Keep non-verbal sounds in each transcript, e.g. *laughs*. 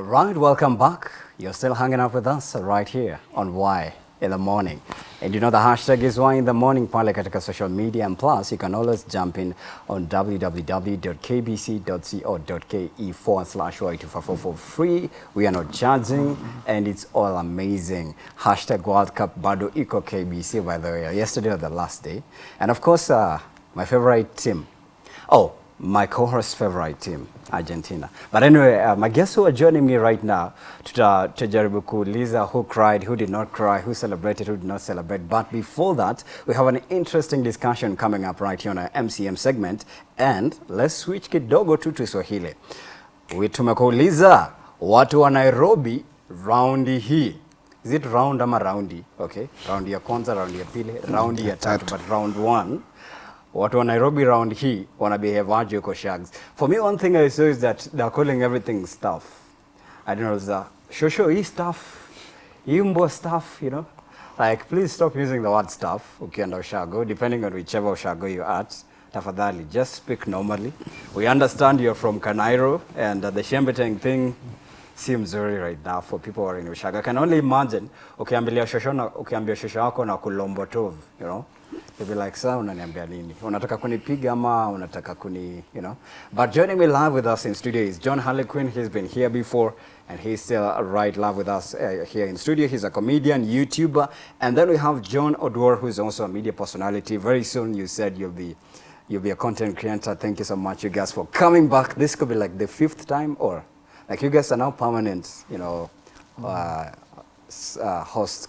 All right, welcome back. You're still hanging out with us right here on Why in the Morning. And you know the hashtag is Why in the Morning pale social media and plus you can always jump in on www.kbc.co.ke forward slash Y244 for free. We are not charging and it's all amazing. Hashtag World Cup bado iko KBC by the way. Yesterday was the last day. And of course, uh, my favorite team. Oh, my co-host favorite team Argentina. But anyway, uh, my guests who are joining me right now tuta- tutajaribu kuuliza who cried, who did not cry, who celebrated, who did not celebrate. But before that, we have an interesting discussion coming up right here on our MCM segment. And let's switch kidogo tu to Swahili. We tumekuuliza watu wa Nairobi raundi hii is it round ama raundi okay raundi ya kwanza raundi ya pili raundi ya tatu but round one watu wa Nairobi round hii wana behave aje huko Shags. For me one thing I saw is that they're calling everything stuff. I don't know, the shosho hii stuff, hii mbwa stuff, you know. Like please stop using the word stuff ukienda Ushago depending on whichever Ushago you're at. Tafadhali just speak normally. We understand you're from Kanairo and uh, the Shembeteng thing seems very right now for people who are in Ushago. I can only imagine ukiambilia shosho ukiambia shosho wako na kulombotov, you know. You'll be like, sasa unaniambia nini? Unataka kunipiga ama unataka kuni, you know? But joining me live with us in studio is John Harlequin. He's been here before and he's still right live with us uh, here in studio. He's a comedian, YouTuber. And then we have John Odwar, who's also a media personality. Very soon you said you'll be you'll be a content creator. Thank you so much, you guys, for coming back. This could be like the fifth time or like you guys are now permanent, you know, uh, uh, hosts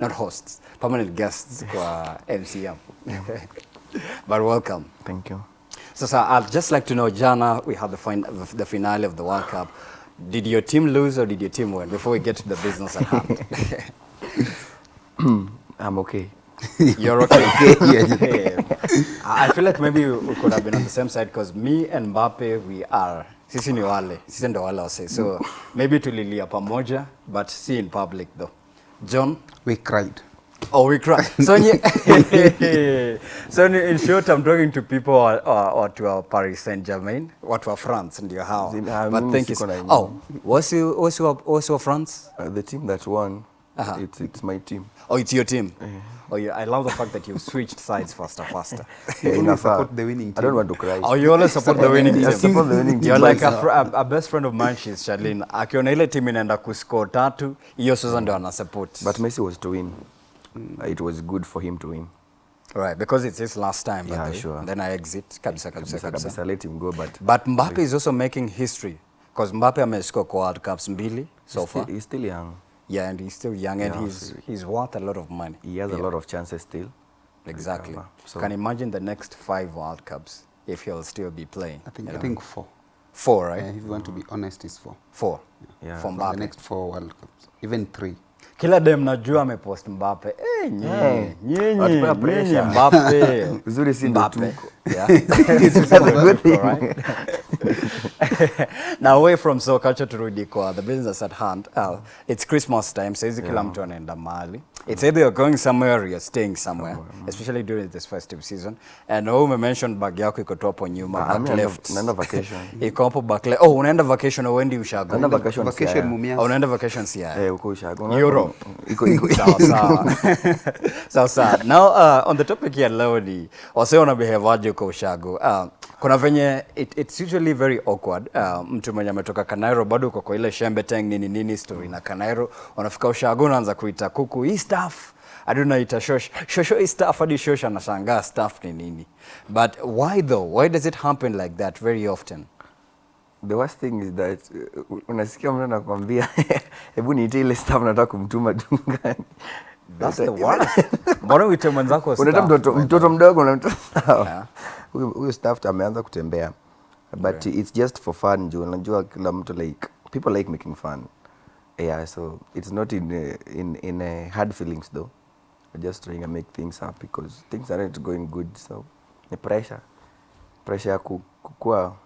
not hosts, permanent guests kwa MCM. *laughs* but welcome. Thank you. So, sir, I'd just like to know, Jana, we had the, fin the finale of the World Cup. Did your team lose or did your team win? Before we get to the business at hand. *laughs* I'm okay. *laughs* You're okay. Yeah. Yeah. yeah. I feel like maybe we could have been on the same side because me and Mbappe, we are sisi ni wale, sisi ndo wale wase. So maybe tulilia pamoja, but see in public though. John, We cried. Oh, we cry. *laughs* So, *laughs* so in short, I'm talking to people or, or, or to our Paris Saint-Germain, watu wa France ndio hao. But thank you. Oh, wasi wasi wa wasi wa France? Uh, the team that won, Uh-huh. it's, it's my team. Oh, it's your team. Yeah. Oh, yeah. I love the fact that you switched sides faster, faster. Yeah, *laughs* you support the winning team. I don't want to cry. Oh, you always support the winning team. I support the winning team. You're like a, a, a best friend of mine, she's Charlene. Akiona ile team inaenda kuscore tatu, hiyo sasa ndio ana support. But Messi was to win. It was good for him to win. right, because it's his last time. Yeah, the sure. Then I exit. Kabisa, kabisa, Kabisa, kabisa. kabisa, let him go, but But Mbappe is also making history because Mbappe amescore kwa World Cups mbili so he's, far. still, he's still young. Yeah, and he's still young and he's so- he's worth a lot of money. He has a lot of chances still. Exactly. recover. So Can imagine the next five World Cups if he'll still be playing. I think I know. think four. four, right? if you want to be honest, it's four. Four. Yeah. For For the next four World Cups, even three. Kila dem najua amepost Mbappe. Eh. Mbappe. *laughs* Uzuri si ndo tuko. Yeah. *laughs* *laughs* Now away from so culture turudi kwa the business at hand uh, it's christmas time saizi kila mtu anaenda mahali it's either you're going somewhere or you're staying somewhere especially during this festive season and wewe umemention bag yako iko tu hapo nyuma Ah, back left naenda vacation. iko hapo back left oh unaenda vacation au uendi ushago Unaenda vacation Vacation Mumias. oh, unaenda vacation sia. Eh, uko Ushago. Iko now uh, on the topic ya leo ni wasee wana kwa ushago? Uh, kuna venye it, it's usually very awkward. Uh, mtu mwenye ametoka kanairo bado uko kwa ile shembeteng nini nini story na kanairo. Unafika ushago unaanza kuita kuku hii staff. Adunaita shosh shosho. Staff hadi shosh anashangaa staff ni nini. But why though? Why does it happen like that very often The worst thing is that uh, unasikia mtu anakwambia *laughs* hebu niite ile staff nataka kumtuma dungani. *laughs* that's the worst *laughs* mbona uite mwenzako Unaita staff? mtoto mtoto mdogo na staff. Yeah. Huyu huyu staff ameanza kutembea. But it's just for fun juu unajua kila mtu like people like making fun. Yeah, so it's not in uh, in in uh, hard feelings though. I'm just trying to make things up because things aren't going good so ni pressure. Pressure ya ku- kukua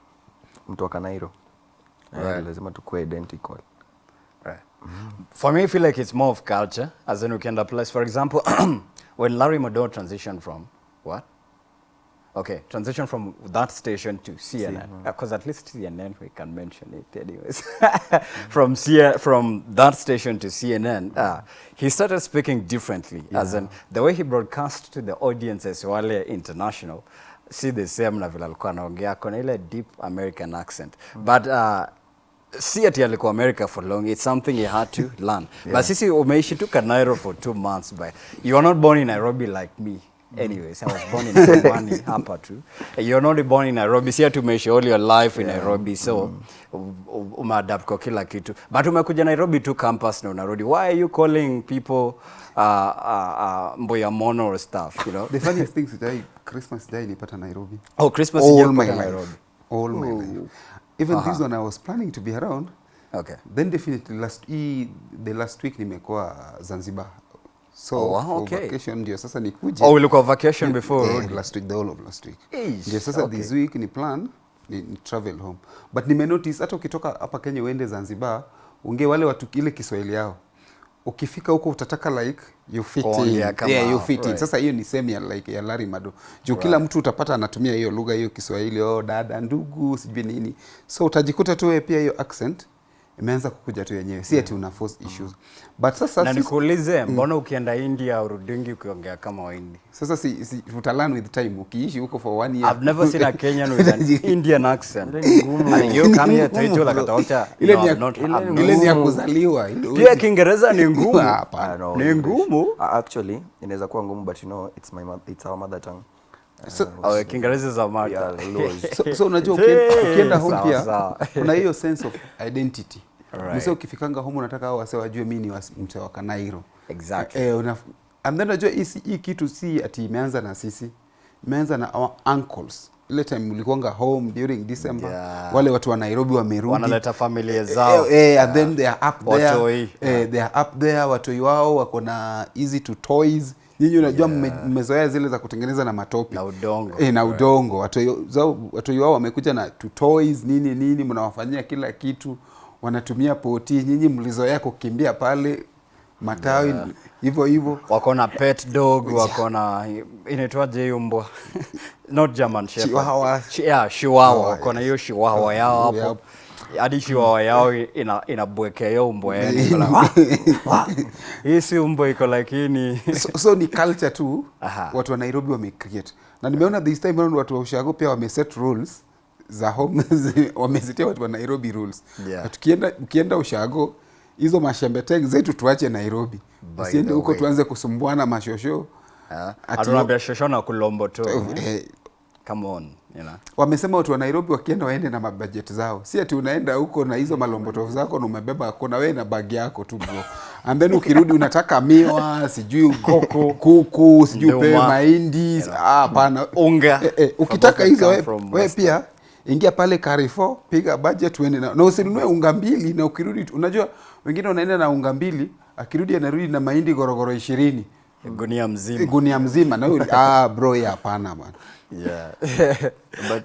mtu wa Kanairo. Right. lazima identical. Right. For me, I feel like it's more of culture, as in can place. For example, *clears throat* when Larry Mado transitioned from what? Okay, transition from that station to CNN, because at least CNN we can mention it anyways. *laughs* from C from that station to CNN, uh, he started speaking differently, as in the way he broadcast to the audiences wale international, see the same na vile alikuwa anaongea, kuna ile deep American accent, mm. but uh, si ati alikuwa America for long, it's something he had to *laughs* learn. yeah. But sisi umeishi tu Kanairo for two months, but you are not born in Nairobi like me. Anyways, I was born in Pwani *laughs* hapa tu. You're not born in Nairobi, si ati umeishi all your life in Nairobi, so u- umeadapt kwa kila kitu. But umekuja Nairobi tu campus na unarudi. Why are you calling people uh, uh, uh, Mboya Mono or stuff, you know? The funniest thing sijai Christmas Day nipata Nairobi. Oh, Christmas All my life. Nairobi. All my life. Even this one I was planning to be around. Okay. Then definitely last e, the last week nimekuwa Zanzibar. So Oh, wow, for okay. vacation ndio sasa nikuje. Oh, ulikuwa vacation before yeah, last week the whole of last week. Ndio sasa okay. this week ni plan ni, ni travel home. But nime notice hata ukitoka hapa Kenya uende Zanzibar, unge wale watu ile Kiswahili yao. Ukifika huko utataka like you fit in. kama Yeah, you fit right. in. Sasa hiyo ni same ya like ya Larry Mado. Juu right. kila mtu utapata anatumia hiyo lugha hiyo Kiswahili, oh dada, ndugu, sijui nini. So utajikuta tu wewe pia hiyo accent imeanza kukuja tu yenyewe. Si ati una force issues. But sasa na nikuulize mbona ukienda india urudingi ukiongea kama waindi sasa si, si utalan with time ukiishi huko for one year I've never seen a Kenyan with an *laughs* Indian accent. Ni ngumu. And you come here to Itola bro. Ile ni not- ile ni ya kuzaliwa Pia Kiingereza ni ngumu. Hapana. Ah, Ni ngumu. Actually inaweza kuwa ngumu but you know it's my mother, it's our mother tongue So- uh, Kiingereza za mada. Yeah, Luos. so, so unajua *laughs* ukienda, home pia kuna hiyo sense of identity Right. mse ukifikanga home unataka hao wase wajue mi ni mtu wa Kanairo Exactly. eh, una, and then unajua hii hii kitu si ati imeanza na sisi imeanza na our uncles ile time ulikuanga home during December Yeah. wale watu wa Nairobi wamerudi Wanaleta familia zao. Eh, eh, yeah. and then they are up there Watoi. eh, they are up there watoi wao wako na easy to toys nyinyi unajua yeah. mmezoea zile za kutengeneza na matope Na udongo. eh, na udongo right. watoi wao wamekuja na to toys nini nini mnawafanyia kila kitu wanatumia poti nyinyi mlizoea kukimbia pale matawi hivyo hivyo. Wako na pet dog *laughs* wako na inaitwaje hiyo mbwa? *laughs* Not german shepherd. Chihuahua. Ch yeah, chihuahua. Wako na hiyo chihuahua yao hapo. Yep. hadi chihuahua yao ina inabwekea hiyo mbwa *laughs* hii si mbwa iko lakini ni so, so ni culture tu. Aha. watu wa Nairobi wamecreate na nimeona this time around watu wa ushago pia wameset rules za home *laughs* wamezitia watu wa Nairobi rules. Yeah. Tukienda ukienda ushago hizo mashembe tag zetu tuache Nairobi. Usiende huko tuanze kusumbuana mashosho. Ah, Ati- atunaambia shosho na kulombo tu. Eh, come on you know. Wamesema watu wa Nairobi wakienda waende na mabajeti zao, si ati unaenda huko na hizo malombotofu zako na umebeba kuna wewe na bagi yako tu bro, and then ukirudi unataka miwa sijui koko, *laughs* kuku sijui pe mahindi ah, hapana. Unga. eh, eh, ukitaka hizo wewe we pia ingia pale Carrefour piga budget uende na, na usinunue unga mbili na ukirudi unajua wengine wanaenda na unga mbili akirudi anarudi na mahindi gorogoro ishirini. Gunia mzima. Gunia mzima. Na huyu- *laughs* ah bro ya hapana bwana. Yeah. *laughs*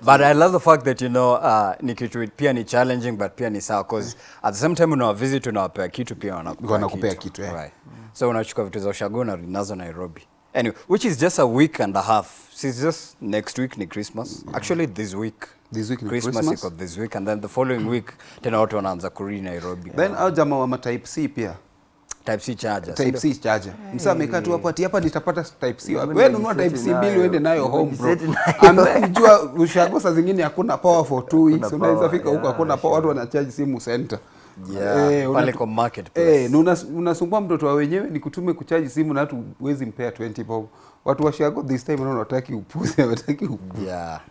but, I love the fact that you know uh, ni kitu pia ni challenging but pia ni sawa cause at the same time unawavisit unawapea kitu pia wanakupea Wanakupea kitu, eh. right. so unachukua vitu za ushago na nazo Nairobi. Anyway which is just a week and a half. It's just next week ni Christmas. Actually this week This week ni Christmas Christmas. iko this week and then the following week tena watu wanaanza kurudi Nairobi then au jamaa wa type C pia type C charger type C charger. Msa amekaa tu hapo ati hapa nitapata type C. Wewe nunua type C bill uende nayo home bro. *laughs* And then jua ushago saa zingine hakuna power for two weeks. Unaweza fika huko hakuna power, watu wanacharge simu center. Yeah, eh, pale kwa marketplace. Eh, na unasumbua mtoto wa wenyewe ni kutume kuchaji simu na hatu huwezi mpea 20 bob. Watu wa shago this time wanaona wataki upuze, wataki upuze. yeah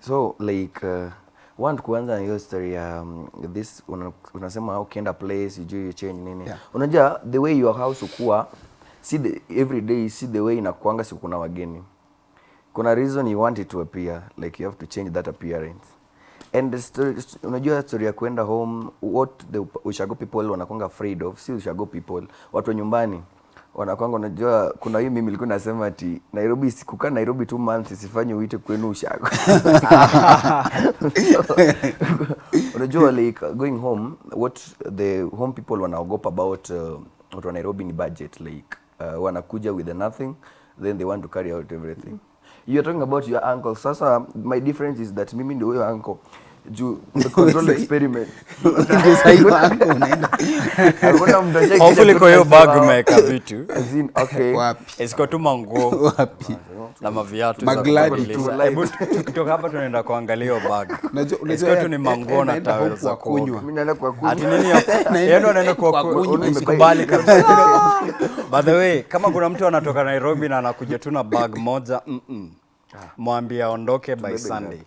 so like uh, want kuanza na hiyo story ya um, this una, unasema ukienda place sijui you change nini. Yeah. unajua the way your house ukua si the, every day si the way inakuanga si kuna wageni. Kuna reason you want it to appear like you have to change that appearance. And the story, unajua story ya kwenda home what the ushago people wanakwanga afraid of si ushago people watu wa nyumbani wanakwanga unajua kuna hii mimi nilikuwa nasema ati Nairobi sikukaa Nairobi two months isifanye uite kwenu ushago. *laughs* Unajua like going home what the home people wanaogopa about uh, watu wa Nairobi ni budget like uh, wanakuja with nothing then they want to carry out everything. Mm -hmm. you are talking about your uncle. Sasa my difference is that mimi ndio huyo uncle juu *laughs* *laughs* kwa hiyo bag umeweka vitu. As in, isiko tu manguo. *laughs* Na maviatu tukitoka hapa tunaenda kuangalia bag. Isiko tu ni manguo na tawel za wa kuoga. Kunywa. mimi naenda kwa ati kunywa nini ya- yeye ndo anaenda kwa Kwa ku- kunywa. usikubali kabisa. by the way kama kuna mtu anatoka Nairobi na anakuja tu na bag moja mm -mm. Mwambie aondoke by Sunday.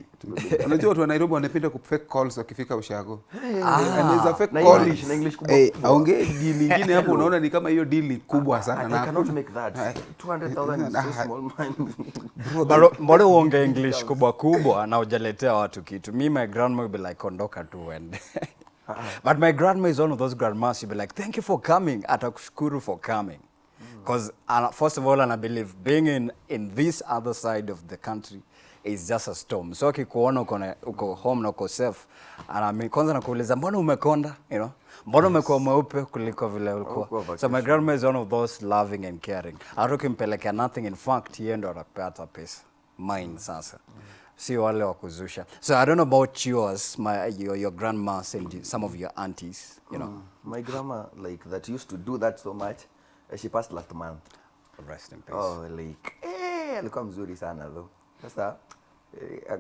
Unajua watu wa nairobi wanapenda ku fake calls wakifika ushago. Anaweza fake na call English na English kubwa. Eh, aongee deal nyingine hapo *laughs* unaona ni kama hiyo deal kubwa sana na I cannot make that. Ah, 200,000 is so small, mind. *laughs* Mbona uonge english kubwa kubwa na ujaletea watu kitu. Mi my grandma will be like ondoka tu uende. *laughs* But my grandma is one of those grandmas she'll be like thank you for coming. Atakushukuru for coming because uh, first of all and i believe being in, in this other side of the country is just a storm. So akikuona uko uko home na uko safe anami kwanza nakuuliza mbona umekonda? You know? Mbona yes. umekuwa mweupe kuliko vile ulikuwa? Ulikuwa so my grandma is one of those loving and caring. Hata ukimpelekea nothing in fact yeye ndo anapata pesa mine sasa. Si wale wa kuzusha. So i don't know about yours my, your, your grandmas and some of your aunties you know. Mm. my grandma like that used to do that so much she passed last month. Rest in peace. Oh like eh alikuwa mzuri sana though. Sasa eh,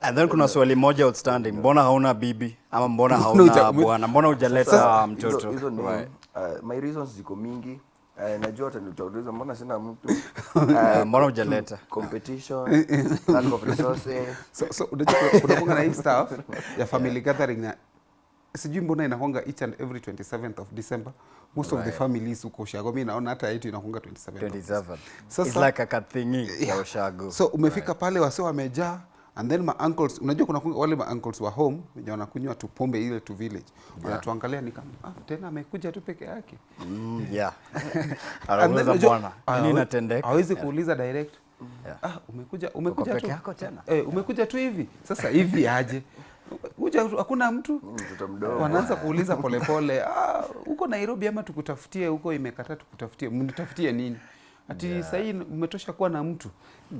and then kuna swali moja outstanding. Mbona hauna bibi? Ama mbona *laughs* hauna bwana? Mbona hujaleta mtoto? hizo- ni Right. uh, my reasons ziko mingi. Uh, najua hata nitauliza mbona sina mtu? *laughs* Uh, mbona hujaleta? competition lack of resources. So, so unajua kuna- na hii stuff ya family gathering na sijui mbona inakwanga each and every 27th of december. Most of the families huko ushago mi naona hata yetu inakwanga 27th 27 Sasa- it's like a kathingi ya ushago so umefika pale wase wamejaa and then my uncles unajua kuna wale my uncles wa home wenye wanakunywa tu pombe ile tu village. Wanatuangalia ni kama ah, tena amekuja tu peke yake. Mm, *laughs* yeah. Anauliza bwana nini inatendeka? hawezi kuuliza direct Yeah. ah, umekuja umekuja peke tu yako tena? eh, umekuja tu hivi. Sasa hivi aje kuja tu, hakuna mtu wanaanza *laughs* kuuliza polepole ah, uko nairobi ama tukutafutie huko imekataa tukutafutie mnitafutie nini ati yeah. sahii umetosha kuwa na mtu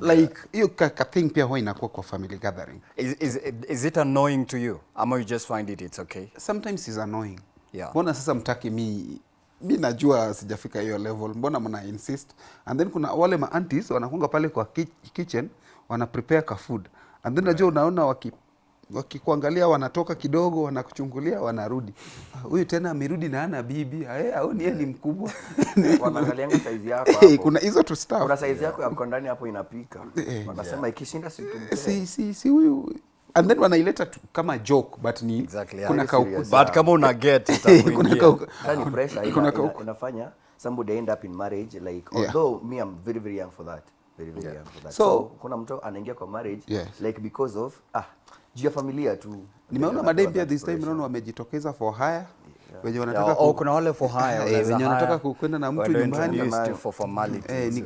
yeah. like hiyo ka, ka thing pia huwa inakuwa kwa family gathering Is, is, is it annoying to you? Ama you just find it it's okay? sometimes is annoying Yeah. mbona sasa mtaki mi mi najua sijafika hiyo level mbona mna insist and then kuna wale ma aunties wanakunga pale kwa ki kitchen wana prepare ka food and then right. najua unaona waki wakikuangalia wanatoka kidogo wanakuchungulia wanarudi huyu tena amerudi na ana bibi au aoni yeye ni mkubwa *laughs* wanaangalianga size yako Eh, hapo. kuna hizo tu staff. kuna size yako ya ndani hapo inapika Eh. wanasema ikishinda si si si si huyu and then wanaileta tu kama joke but ni Exactly, kuna kauku. But kama una get kuna kauku ni pressure kuna kauku. inafanya somebody end up in marriage like Yeah. although me I'm very very young for that very very young for that So- so, kuna mtu anaingia kwa marriage Yes. like because of ah juu ya familia tu nimeona madai madem pia this time naona wamejitokeza for hire wenye wanataka Yeah, ku- oh, kuna wale for hire. *laughs* Eh, wenye wanataka kwenda na mtu nyumbani. for formalities, Eh, ni-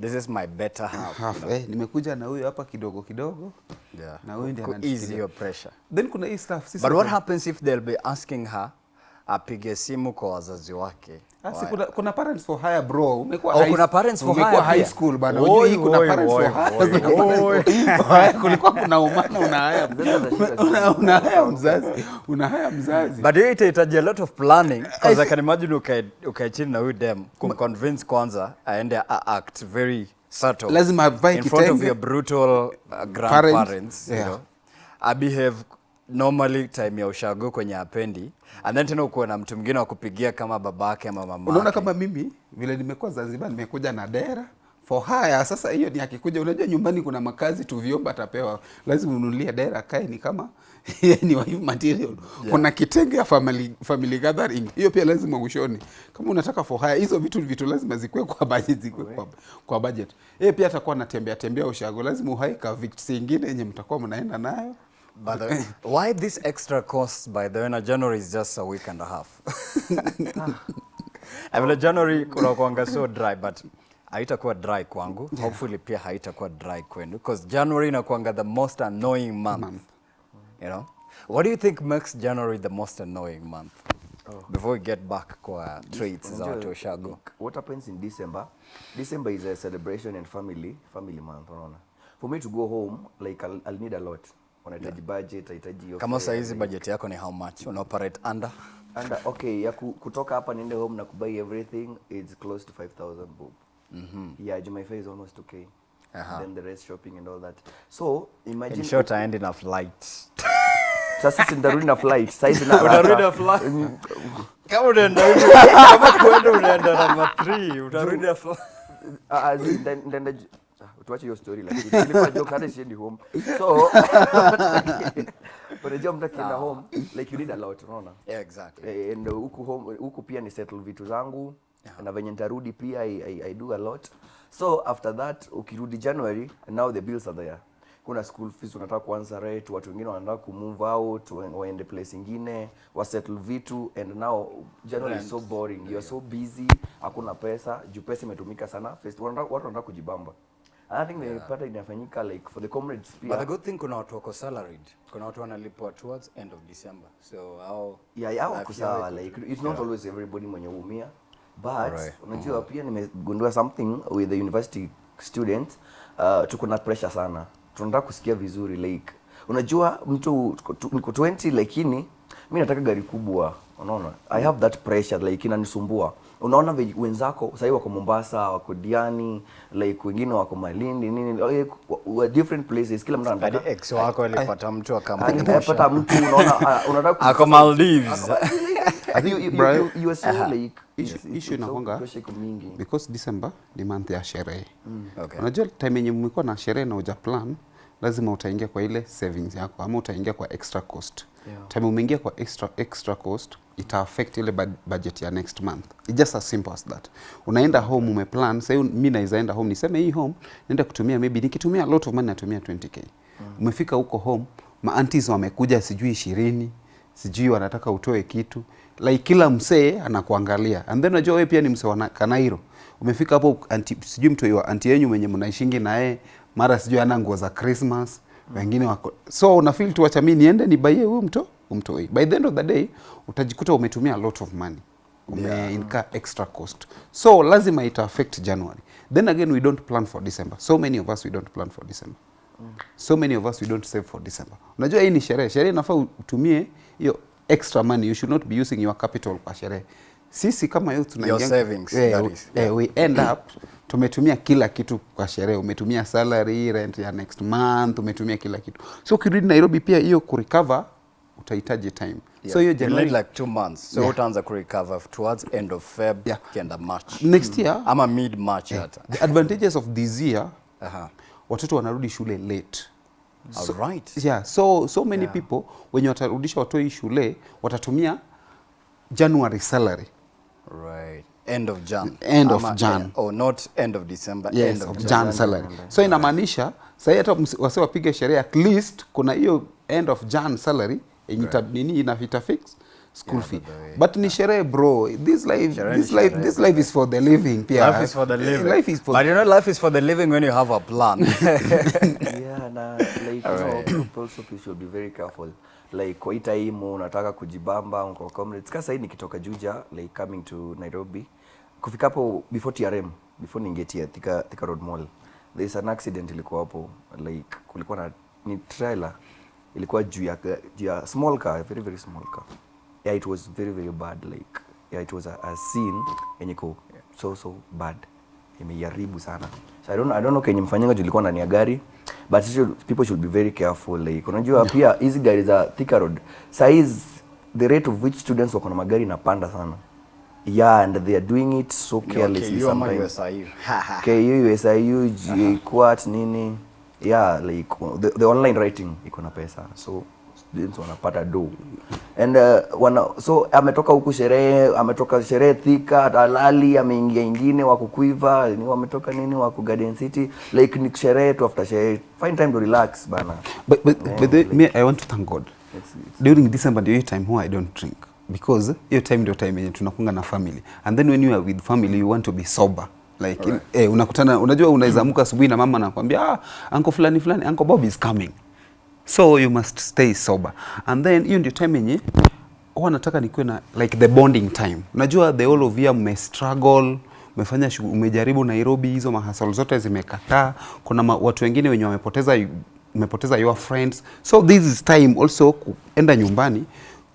this is my better half. half, eh, nimekuja na huyu hapa kidogo kidogo Yeah. na huyu ndiye Ku- ease your pressure. then kuna hii stuff sisi But what happens if they'll be asking her apige simu kwa wazazi wake? Ah, kuna, kuna parents for hire bro. Umekuwa Oh, high- kuna parents for hire high school bana. Oi, unajua hii kuna parents for hire *laughs* kuna parents kulikuwa umana una haya *laughs* Mzazi. Una, haya mzazi. una haya mzazi. But hiyo itahitaji a lot of planning because I can imagine ukae ukae chini na huyu dem kumconvince kwanza aende a act very subtle Lazima avae in front of your brutal uh, grandparents you know. A behave normally time ya ushago kwenye apendi and then tena ukuwe na mtu mwingine wa kupigia kama babake ama mama unaona kama mimi vile nimekuwa zanzibar nimekuja na dera. For haya sasa hiyo ni akikuja. Unajua nyumbani kuna makazi tu vyombo atapewa. Lazima ununulie dera kae ni kama *laughs* ni wife material. Kuna kitenge ya family, family gathering. Hiyo pia lazima ushone kama unataka for haya hizo vitu vitu lazima zikuwe kwa budget zikuwe kwa, kwa budget. Yeye pia atakuwa anatembea tembea ushago. Lazima uhaika vitu zingine yenye mtakuwa mnaenda nayo By the way, why this extra cost by the way na January is just a week and a half. *laughs* I mean, January kunakuanga so dry but haitakuwa dry kwangu. Hopefully pia haitakuwa dry kwenu because January inakuanga the most annoying month. Month. You know? What do you think makes January the most annoying month? Oh. before we get back kwa traits za watu ushago what happens in december december is a celebration and family family month unaona for me to go home like i'll, I'll need a lot unahitaji budget unahitaji kama saa hizi budget yako ni how much? Una operate under? Uh, okay ya kutoka hapa niende home na kubuy everything it's close to 5000 bob yeah mm yeah fare is almost okay. -huh. then the rest shopping and all that. So imagine in short I end in a flight sasa si ndarudi *laughs* na flight. Saizi *laughs* na Utarudi na flight? *laughs* kama unaenda kama kuenda unaenda na 3 utarudi na flight Ah, ah, zi- nda- ndaenda ju- ah, tuache hiyo story lakini nilikuwa joke hata siendi home. So but *laughs* unajua mtu akienda home like you need a lot unaona? Yeah exactly. Eh, and huku home huku pia ni settle vitu zangu na venye nitarudi pia I, I, I do a lot. So after that ukirudi January now the bills are there. Kuna school fees unataka kuanza rent watu wengine wanataka kumove out waende place ingine wa settle vitu and now January is so boring. You are so busy hakuna pesa juu pesa imetumika sana. First watu wanataka kujibamba I think yeah. nimepata inafanyika like for the comrades pia. but the good thing kuna watu wako salaried. Kuna watu wanalipwa towards end of December. So hao yeah, yeah, life wako sawa like it's not yeah. always everybody mwenye huumia. But right. unajua pia nimegundua something with the university students uh, tuko na pressure sana. Tunataka kusikia vizuri like unajua mtu tu- niko 20 lakini mi nataka gari kubwa. Unaona? I have that pressure like inanisumbua unaona wenzako sahii wako mombasa wako diani like wengine wako malindi nini like, wa- different places kila mtu hadi anataka ex wako alipata mtu akamwonyesha anapata mtu unaona ah, unataka ako Maldives. *laughs* I think, you, you, you, you are so like issue, it's- issue inakwanga because december ni month ya sherehe. Okay. Unajua time yenye mmekuwa na sherehe na uja plan lazima utaingia kwa ile savings yako ama utaingia kwa extra cost. Yeah. time umeingia kwa extra, extra cost ita affect ile bud- budget ya next month. It's just as simple as that. Unaenda home umeplan sahii mimi naweza home niseme hii home naenda kutumia maybe nikitumia a lot of money natumia 20k umefika huko home maantis wamekuja sijui ishirini sijui wanataka utoe kitu like kila msee anakuangalia. And then unajua wewe pia ni msee wa kanairo. Umefika hapo anti, sijui mtu wa anti yenu mwenye mnaishingi naye mara sijui ana nguo za christmas wengine wako so una feel tu acha mimi niende nibaie huyu mto umtoi. By the end of the day utajikuta umetumia a lot of money. Ume yeah. incur extra cost. So lazima ita affect january. Then again we don't plan for december. So many of us we don't plan for december. So many of us we don't save for december. Unajua hii ni sherehe. Sherehe inafaa utumie hiyo extra money. You should not be using your capital kwa sherehe sisi kama youth Your tunaingia- savings, eh, we- eh, we end up tumetumia kila kitu kwa sherehe. Umetumia salary rent ya next month umetumia kila kitu. So ukirudi nairobi pia hiyo kurecover utahitaji time. So hiyo You need january like two months. So Yeah. utaanza kurecover towards end of feb Yeah. kienda march. Next year ama mid march hata. the advantages of this year Aha. watoto wanarudi shule late. All right. yeah so so many Yeah. people wenye watarudisha watoi shule watatumia january salary right. End of jan. End of Ama- Jan. eh, oh not end of december yes, end of of jan, Jan salary. So inamaanisha sahii hata msi- wase wapige sherehe at least kuna hiyo end of Jan salary yenye ita- nini inafita fix school yeah, fee. but ni sherehe bro. This life shere this life sherehe, this life is for the living pia life is for the living. life is for but you know life is for the living when you have a plan. *laughs* *laughs* Yeah na like right. you know, also people should be very careful like waita imu unataka kujibamba kwa comrades kasa hii nikitoka Juja like coming to Nairobi. Kufika hapo before TRM before ningetia Thika, Thika Road Mall. There is an accident ilikuwa hapo like kulikuwa na ni trailer ilikuwa juu ya ya small car very very small car. Yeah it was very very bad like yeah it was a, a scene yenye ko so so bad. Imeharibu sana. So I don't, I don't know kenye mfanyanga juu ilikuwa ndani ya gari but should, people should be very careful like unajua pia hizi gari za Thika Road size the rate of which students wako na magari inapanda sana. Yeah and they are doing it so carelessly ama sometimes? KU, USIU, JKUAT nini. Yeah like the, the online writing iko na pesa. So students wanapata do and uh, wana, so ametoka huku sherehe ametoka sherehe Thika Talali ameingia ingine wako kuiva ni wametoka nini wako Garden City like ni sherehe tu after sherehe. Find time to relax bana. But, but, Yeah, but the, like- me, I want to thank God. It's- it's- during December ndio time huwa I don't drink. Because hiyo time ndio time yenye tunakunga na family. And then when you are with family you want to be sober. Like in, eh, unakutana unajua unaweza amka asubuhi na mama anakuambia ah uncle fulani fulani uncle Bob is coming so you must stay sober. And then hiyo ndio time yenye huwa nataka nikuwe na like the bonding time. Unajua the all of you struggle umefanya umejaribu Nairobi hizo mahasal zote zimekataa. Kuna ma, watu wengine wenye wamepoteza umepoteza your friends. So this is time also kuenda nyumbani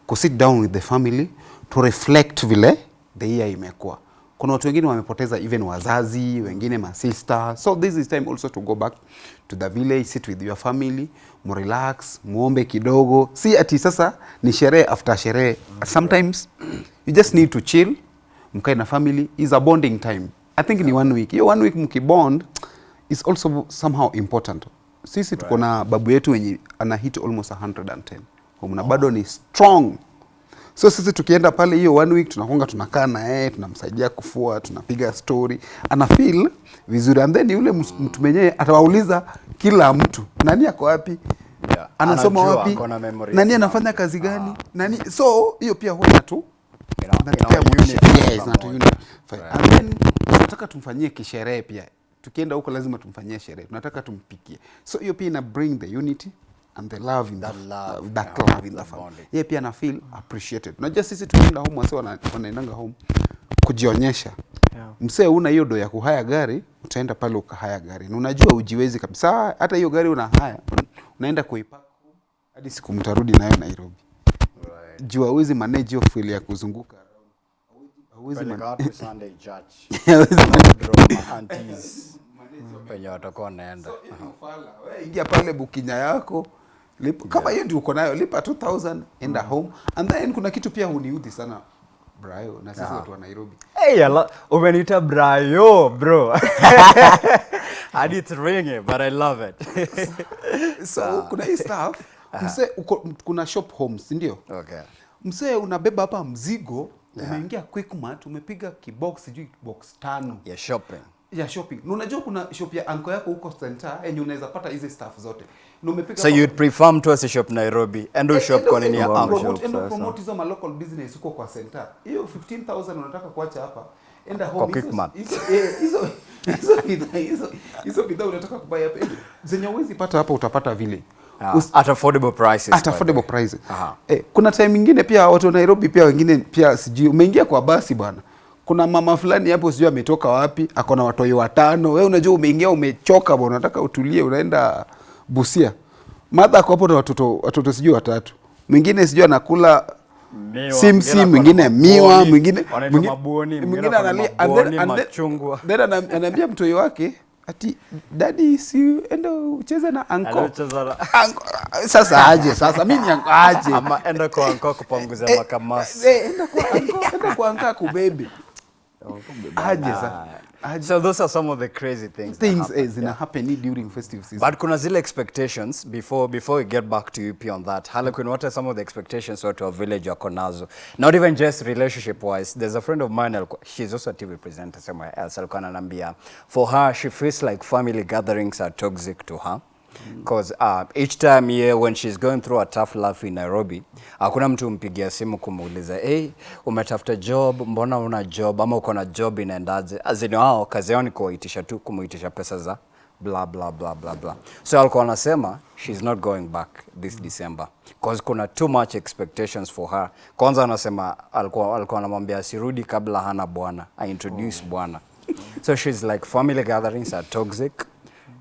kusit down with the family to reflect vile the year imekuwa kuna watu wengine wamepoteza even wazazi wengine masista. So this is time also to go back to the village sit with your family mrelax mwombe kidogo. Si ati sasa ni sherehe after sherehe. Sometimes you just need to chill mkae na family. Is a bonding time. I think ni one week. Hiyo one week mkibond is also somehow important. Sisi tuko na babu yetu wenye ana hit almost 110 homna bado ni strong so sisi tukienda pale hiyo one week tunakonga tunakaa na yeye tunamsaidia kufua tunapiga story. Ana feel vizuri. And then yule mtu mwenyewe atawauliza kila mtu nani ako wapi? Yeah. anasoma Anajua, wapi? nani anafanya kazi gani? Ah. nani? So hiyo pia huwa natu tunataka tumfanyie kisherehe pia. Tukienda huko lazima tumfanyie sherehe. Tunataka tumpikie. So hiyo pia ina bring the unity and the love in That the, love, that yeah, love in the family. yeye pia ana feel appreciated. Unajua sisi tunaenda home wase wanaendanga home kujionyesha. Yeah. msee una hiyo do ya kuhaya gari utaenda pale ukahaya gari. Na unajua ujiwezi kabisa. Hata hiyo gari unahaya unaenda kuipaka hadi siku mtarudi nayo nairobi. Jua uwezi manage hiyo feel ya kuzunguka *laughs* hauwezi manage Sunday church. hauwezi wenye watakuwa wanaenda. So, ingia pale bukinya yako lipa, kama hiyo ndio uko nayo lipa 2000 enda home. And then kuna kitu pia huniudhi sana Brayo na sisi watu wa Nairobi. Hey, umeniita brayo bro. *laughs* And it's ringing but i love it. *laughs* So kuna hii stuff. *laughs* Mse uko, kuna shop homes ndio? Okay. Msee unabeba hapa mzigo umeingia quickmart umepiga kibox sijui box tano. Yeah shopping ya shopping. Na unajua kuna shop ya anko yako huko center yenye unaweza pata hizi stuff zote. Na umepiga so you'd prefer mtu asishop nairobi? Endo Eh, shop kwa nini ya anko? uncle? shop endo promote hizo ma local business huko kwa center hiyo 15000 unataka kuacha hapa enda home. Kwa hizo- Quickmart. hizo eh, hizo hizo bidhaa hizo hizo bidhaa unataka kubuy hapa. Zenye uwezi pata hapa utapata vile. Ah, Us- at affordable prices. At affordable prices. Eh, kuna time ingine pia watu wa Nairobi pia wengine pia sijui umeingia kwa basi bwana. Kuna mama fulani hapo sijui ametoka wapi, ako na watoi watano. Wewe unajua umeingia umechoka bwana, unataka utulie unaenda Busia. Madha ako hapo na watoto watoto sijui watatu. Mwingine sijui anakula simsim, simsi, mwingine miwa, mwingine mwingine- analia then- anaambia mtoi wake ati dadi si enda ucheze na anko. Anko, sasa aje sasa mimi ni anko aje ama enda kwa anko kupanguza Eh, makamasi eh, enda kwa anko enda kwa anko kubebe aje sasa aje so those are some of the crazy things, that things happen. eh, zina happen during festive season But kuna zile expectations before before we get back to UP on that. Harlequin, what are some of the expectations watu wa village wako nazo? Not even just relationship wise. There's a friend of mine, alikuwa- she's also a TV presenter somewhere else, alikuwa ananiambia for her she feels like family gatherings are toxic to her. Because uh, each time yeah, when she's going through a tough life in Nairobi, hakuna mtu umpigia simu kumuuliza hey, umetafuta job, mbona una job ama uko na job inaendaje? Azini wao kazi yao ni kuwaitisha tu kumuitisha pesa za blah blah blah blah blah. So alikuwa anasema she's not going back this mm. December because kuna too much expectations for her. Kwanza anasema alikuwa alikuwa anamwambia asirudi kabla hana bwana, I introduce oh. bwana. So she's like family gatherings are toxic.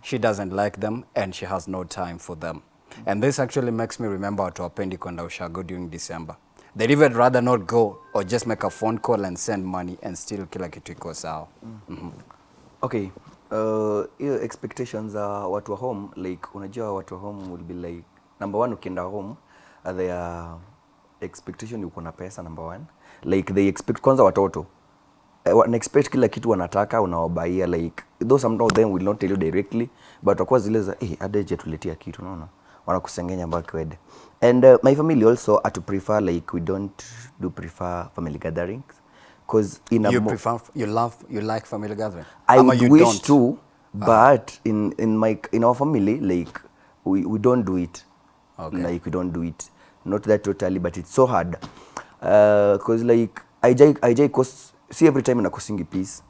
She doesn't like them and she has no time for them. And this actually makes me remember watu wapendi kwenda ushago during December. They'd even rather not go or just make a phone call and send money and still kila kitu iko sawa. okay uh, your expectations za watu wa home like unajua watu wa home will be like number one ukienda home uh, their expectation uko na pesa number one like they expect kwanza watoto uh, wana expect kila kitu wanataka unawabaia like though some of them will not tell you directly but wakuwa zile za eh adeje tuletia kitu unaona wanakusengenya mpaka wede and uh, my family also atu prefer like we don't do prefer family gatherings because in a You prefer you love you like family gathering? I Ama would wish don't? to, but in in my in our family, like we, we don't do it. Okay. Like we don't do it. Not that totally, but it's so hard. Uh, cause like I jai I jai cause see every time in a cosingi piece.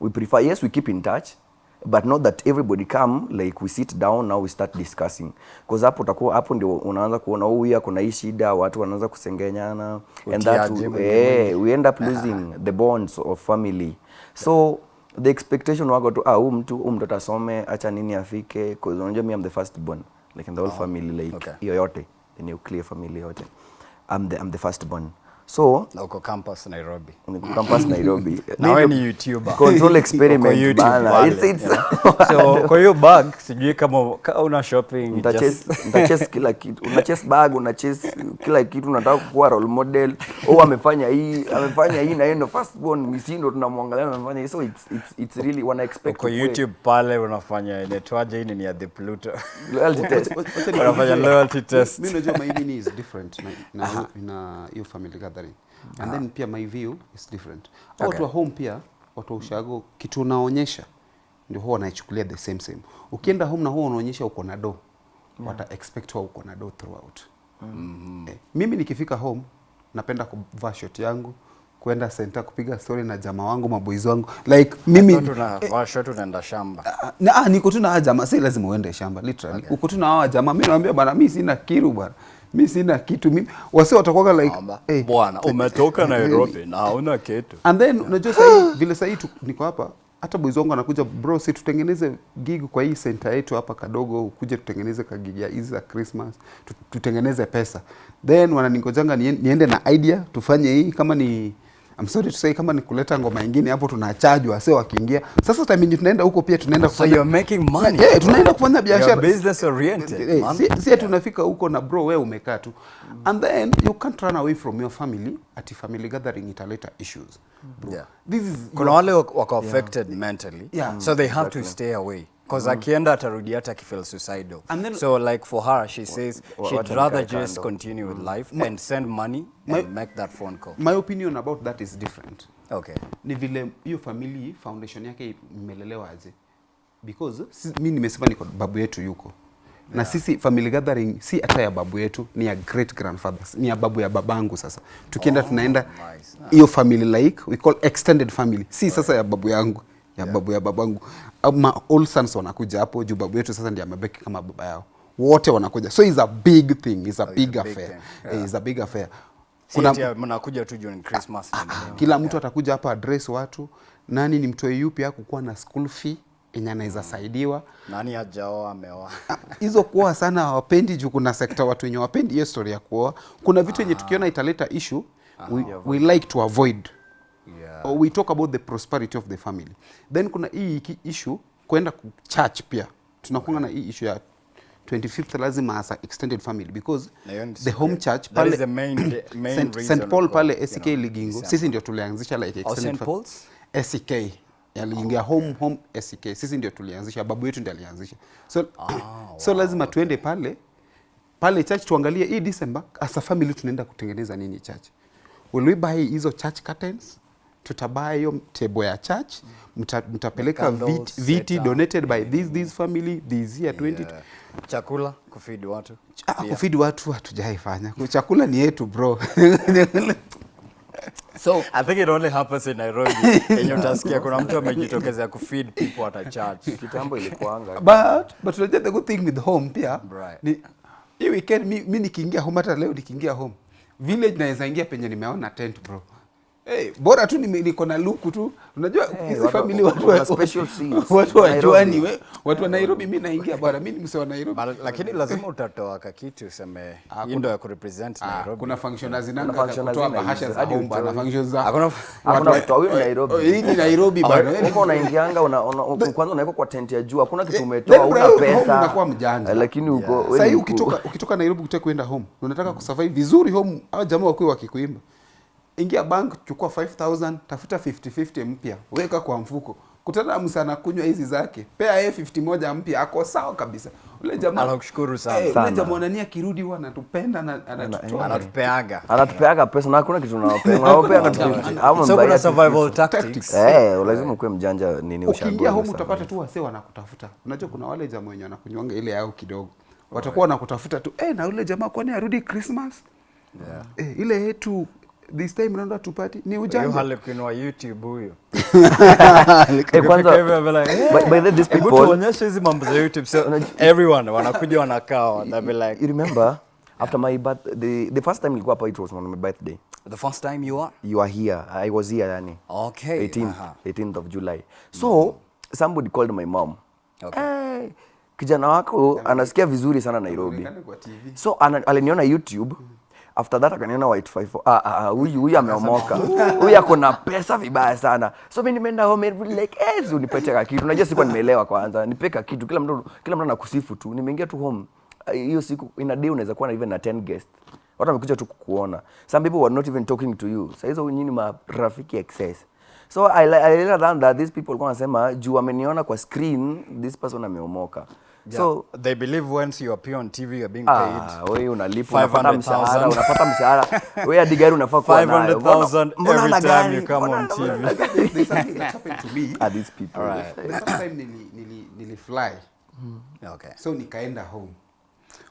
We prefer yes we keep in touch. but not that everybody come like we sit down now we start discussing because hapo utakuwa hapo ndio unaanza kuona huyu ako kuna hii shida watu wanaanza kusengenyana and that eh, we end up losing the bonds of family so the expectation wako tu ah huyu mtu huyu mtoto asome acha nini afike because unajua me I'm the first born like in the whole family like okay. hiyo yote the nuclear family yote I'm the, I'm the first born so Na uko campus Nairobi. niko campus Nairobi. *laughs* Na wewe ni YouTuber. control Uko experiment YouTube bana. it's it's. *laughs* So kwa hiyo bag sijui kama kama una shopping just- Utachase utachase kila kitu. Una chase bag una chase kila kitu. Unataka kuwa role model. Oh amefanya hii amefanya hii na yeye ndo first born. Misindo tunamwangalia amefanya hii. So it's it's it's really wana expect kwa YouTube pale unafanya inaitwaje hii ni ya the Pluto. loyalty *laughs* test. Unafanya loyalty test. Mimi najua my is different. Na, na, na hiyo family gathering and then pia my view is different. Okay. watu wa home pia watu wa ushago kitu unaonyesha ndio huwa wanaichukulia the same same. Ukienda home na huwa unaonyesha uko na do yeah. wata expect huwa uko na do throughout. Mm-hmm. eh, mimi nikifika home napenda kuvaa shot yangu kwenda center kupiga story na jamaa wangu maboys wangu. Like mimi tunavaa short tunaenda shamba. Ah, na ah, niko tu na jamaa. Si lazima uende shamba literally. Okay. uko tu na hawa jamaa. Mimi naambia bwana mimi sina kiru bwana mimi sina kitu. Mimi wasi watakuwa like hey, eh, Bwana umetoka Nairobi na hauna kitu. and then unajua sahii vile sahii hii niko hapa hata boys wangu anakuja bro si tutengeneze gig kwa hii center yetu hapa kadogo ukuje tutengeneze kagig ya hizi za christmas tutengeneze pesa. Then wananingojanga niende na idea tufanye hii kama ni I'm sorry to say kama ni kuleta ngoma nyingine hapo tunachajwa wase wakiingia sasa tamini tunaenda huko pia tunaenda So kufanya you're making money. yeah, tunaenda kufanya biashara business oriented. Hey, si, si yeah. tunafika huko na bro wewe umekaa tu and then you can't run away from your family at family gathering italeta issues bro Yeah. this is kuna wale wako affected yeah. mentally Yeah. so they have exactly. to stay away because mm. akienda atarudi hata akifeel suicidal. And then- so like for her she says she'd rather just continue with life my, and send money My- and make that phone call. my opinion about that is different. Okay. Ni vile hiyo family foundation yake imelelewa aje? Because si, mi nimesema niko babu yetu yuko. Na sisi family gathering si hata ya babu yetu ni ya great grandfathers ni ya babu ya babangu sasa. Tukienda tunaenda nice. hiyo family like we call extended family si sasa ya babu yangu ya yeah. babu ya babangu ama all sons wanakuja hapo juu babu yetu sasa ndiye amebaki kama baba yao. Wote wanakuja. So is a big thing. Is a oh, big big affair. yeah. yeah. is a big affair. Kuna mnakuja tu during christmas ah, ah, kila mtu yeah. atakuja hapa address watu. Nani ni mtoe yupi hakukuwa na school fee yenye anaweza saidiwa? Nani ajaoa ameoa? Ah, hizo kuoa sana hawapendi juu kuna sekta watu wenye wapendi hiyo story ya kuoa. Kuna vitu yenye tukiona italeta issue we, we like to avoid we talk about the prosperity of the family. Then kuna hii iki- issue kwenda ku- church pia. Tunakunga na hii issue ya 25th lazima as extended family because the home church that pale is the main- *coughs* main St. Paul pale pale you SK know, Ligingo sisi ndio tulianzisha like Oh, extended family? SK yaliingia home home SK sisi ndio tulianzisha. Babu yetu ndiye alianzisha. So, *coughs* so lazima tuende pale pale church tuangalie hii December as a family tunaenda kutengeneza nini church? Will we buy hizo church curtains tutabuy hiyo table ya church mta, mtapeleka viti, viti donated by this this family this year 20 Yeah. chakula kufidi watu. Ah, kufidi watu hatujaifanya. Chakula ni yetu bro. *laughs* So i think it only happens in nairobi. *laughs* Yenye utasikia kuna mtu amejitokezea kufeed people at a church. Kitambo ilikuanga. But but unajua the good thing with home pia Right. ni hii weekend mi, mi nikiingia home hata leo nikiingia home village naweza ingia penye nimeona tent bro Hey, bora tu niko na luku tu unajua hizi watu- family watu wa- special *laughs* scenes. watu wa Nairobi. juani we watu wa Nairobi mimi naingia bora. Mimi ni mse wa Nairobi But, lakini lazima utatoa kakiti useme hii ndo ya kurepresent Ah, Nairobi kuna function zinanga kutoa bahasha za Hadi home functions za Hakuna- Hakuna watu- wa- huyu Nairobi. Hii ni Nairobi bana huko unaingianga una, una, kwanza unaweka kwa tent ya jua. hakuna kitu Eh, umetoa una pesa unakuwa mjanja. Lakini uko ni ukitoka, ukitoka nairobi ukitaka kuenda home unataka kusurvive vizuri home au jamaa wako wakikuimba ingia bank chukua 5000 tafuta 5050 mpya. Weka kwa mfuko. Kutana na msana kunywa hizi zake. Pea yeye 50 moja mpya ako sawa kabisa. Ule jamaa Anakushukuru sana. Eh, ule Sana. jamaa nani akirudi huwa anatupenda na anatutoa. anatupeaga anatupeaga pesa na hakuna kitu unawapea Unawapea na 50 ama so kuna survival tactics. Eh lazima kuwe mjanja nini ukiingia ushago home utapata tu wasee wanakutafuta. Unajua kuna wale jamaa wenye wanakunywanga ile yao kidogo. Watakuwa wanakutafuta tu. Eh, na ule jamaa kwani arudi christmas? Yeah. eh, ile yetu this time naenda tupati ni ujanja. wa youtube huyo. *laughs* Eh, kwanza Ukifika hivi, I'll be like, "Eh, by, by the this people tuonyeshe hizi mambo za youtube so everyone wanakuja wanakaa be like you remember after my birth the, the first time nilikuwa hapa it was on my birthday the first time you are you are here i was here yani okay 18th, aha. 18th of July. So somebody called my mom. Okay. Hey, kijana wako anasikia vizuri sana Nairobi. So ana, aliniona YouTube. After that akaniona White 54. Ah ah ah, huyu huyu ameomoka. *laughs* Huyu ako na pesa vibaya sana. So mimi nimeenda home every like, eh, unipete ka kitu. Unajua sikuwa nimeelewa kwanza. nipeka kitu. Kila mtu kila mtu anakusifu tu. Nimeingia tu home. Hiyo siku in a day unaweza kuwa na even na 10 guests. Watu wamekuja tu kukuona. Some people were not even talking to you. Sasa hizo nyinyi marafiki excess. So I, I learned that these people kwa wanasema juu ameniona kwa screen this person ameomoka. Yeah. So they believe once you appear on tv you're being paid Ah, wewe unalipwa unapata 500,000. mshahara unapata mshahara *laughs* wewe hadi gari unafaa kuwa nayo 500,000 Mbona- mbona every time gari? you come on TV. There's something that happened to me. *laughs* Are these people Alright. The first time nili, nili, nili fly okay so nikaenda home